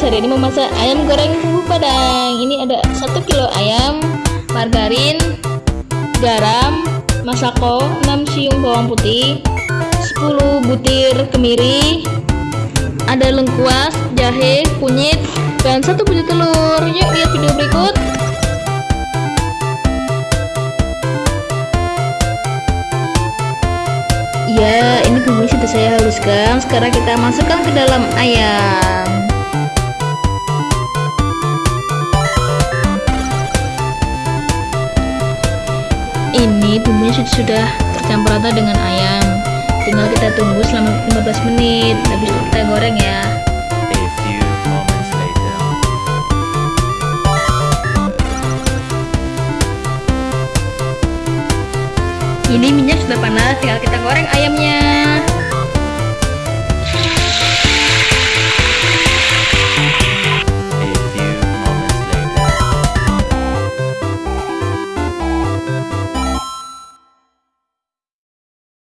guys, hari ini memasak ayam goreng bumbu padang Ini ada 1 kilo ayam, margarin, garam, masako, 6 siung bawang putih 10 butir kemiri Ada lengkuas, jahe, kunyit, dan satu butir telur Yuk lihat video berikut Ya, ini bumbu sudah saya haluskan. Sekarang kita masukkan ke dalam ayam. Sudah tercampur rata dengan ayam. Tinggal kita tunggu selama 15 menit. Habis itu kita goreng ya. Ini minyak sudah panas, tinggal kita goreng ayam